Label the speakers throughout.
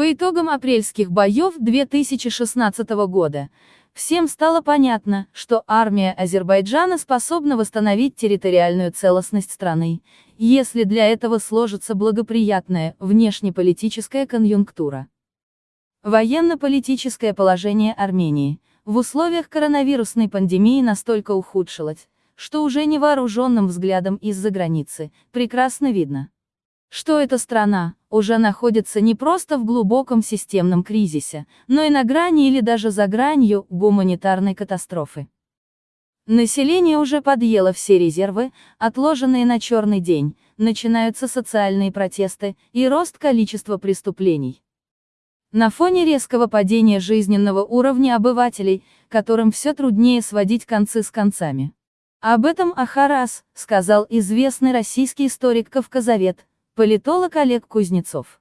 Speaker 1: По итогам апрельских боев 2016 года, всем стало понятно, что армия Азербайджана способна восстановить территориальную целостность страны, если для этого сложится благоприятная внешнеполитическая конъюнктура. Военно-политическое положение Армении в условиях коронавирусной пандемии настолько ухудшилось, что уже невооруженным взглядом из-за границы прекрасно видно, что эта страна уже находится не просто в глубоком системном кризисе, но и на грани или даже за гранью гуманитарной катастрофы. Население уже подъело все резервы, отложенные на черный день, начинаются социальные протесты и рост количества преступлений. На фоне резкого падения жизненного уровня обывателей, которым все труднее сводить концы с концами. Об этом Ахарас, сказал известный российский историк Кавказовед, Политолог Олег Кузнецов.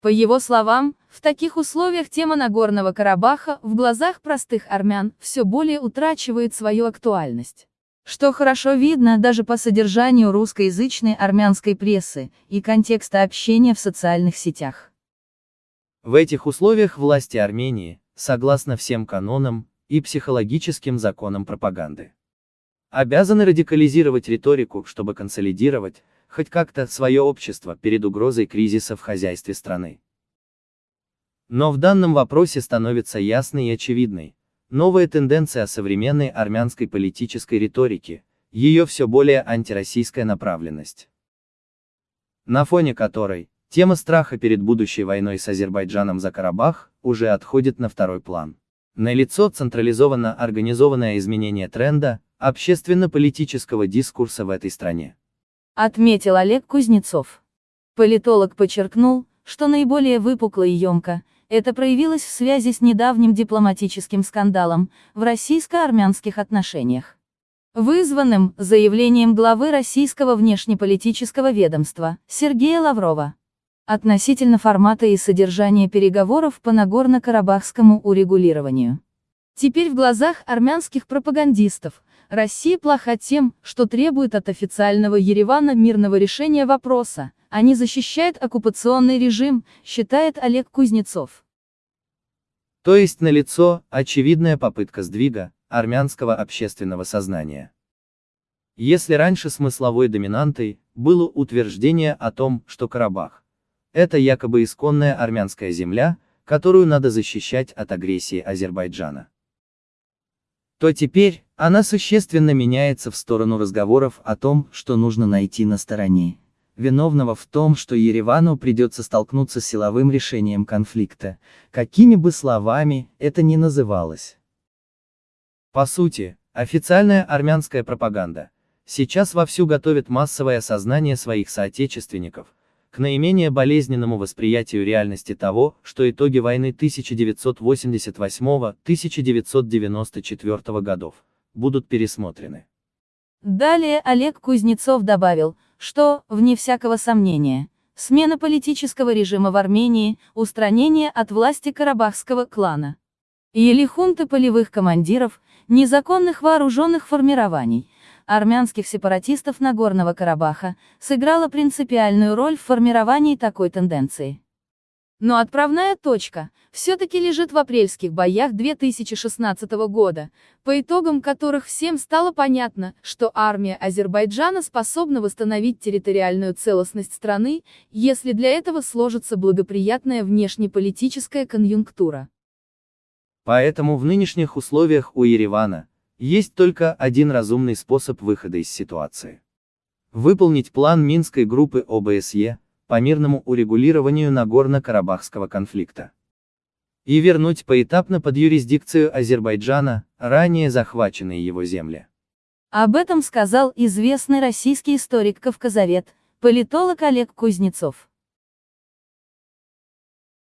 Speaker 1: По его словам, в таких условиях тема Нагорного Карабаха в глазах простых армян все более утрачивает свою актуальность. Что хорошо видно даже по содержанию русскоязычной армянской прессы и контекста общения в социальных сетях.
Speaker 2: В этих условиях власти Армении, согласно всем канонам и психологическим законам пропаганды, обязаны радикализировать риторику, чтобы консолидировать, хоть как-то свое общество перед угрозой кризиса в хозяйстве страны. Но в данном вопросе становится ясной и очевидной новая тенденция современной армянской политической риторики, ее все более антироссийская направленность. На фоне которой, тема страха перед будущей войной с Азербайджаном за Карабах, уже отходит на второй план. Налицо централизованно организованное изменение тренда, общественно-политического дискурса в этой стране
Speaker 1: отметил Олег Кузнецов. Политолог подчеркнул, что наиболее выпукло и емко, это проявилось в связи с недавним дипломатическим скандалом в российско-армянских отношениях. Вызванным заявлением главы российского внешнеполитического ведомства Сергея Лаврова относительно формата и содержания переговоров по Нагорно-Карабахскому урегулированию. Теперь в глазах армянских пропагандистов, Россия плоха тем, что требует от официального Еревана мирного решения вопроса, а не защищает оккупационный режим, считает Олег Кузнецов.
Speaker 2: То есть налицо очевидная попытка сдвига армянского общественного сознания. Если раньше смысловой доминантой было утверждение о том, что Карабах – это якобы исконная армянская земля, которую надо защищать от агрессии Азербайджана то теперь, она существенно меняется в сторону разговоров о том, что нужно найти на стороне. Виновного в том, что Еревану придется столкнуться с силовым решением конфликта, какими бы словами это ни называлось. По сути, официальная армянская пропаганда. Сейчас вовсю готовит массовое осознание своих соотечественников, к наименее болезненному восприятию реальности того, что итоги войны 1988-1994 годов будут пересмотрены.
Speaker 1: Далее Олег Кузнецов добавил, что, вне всякого сомнения, смена политического режима в Армении, устранение от власти карабахского клана, или хунты полевых командиров, незаконных вооруженных формирований, армянских сепаратистов Нагорного Карабаха, сыграла принципиальную роль в формировании такой тенденции. Но отправная точка все-таки лежит в апрельских боях 2016 года, по итогам которых всем стало понятно, что армия Азербайджана способна восстановить территориальную целостность страны, если для этого сложится благоприятная внешнеполитическая конъюнктура.
Speaker 2: Поэтому в нынешних условиях у Еревана, есть только один разумный способ выхода из ситуации. Выполнить план Минской группы ОБСЕ по мирному урегулированию Нагорно-Карабахского конфликта. И вернуть поэтапно под юрисдикцию Азербайджана, ранее захваченные его земли.
Speaker 1: Об этом сказал известный российский историк-кавказовед, политолог Олег Кузнецов.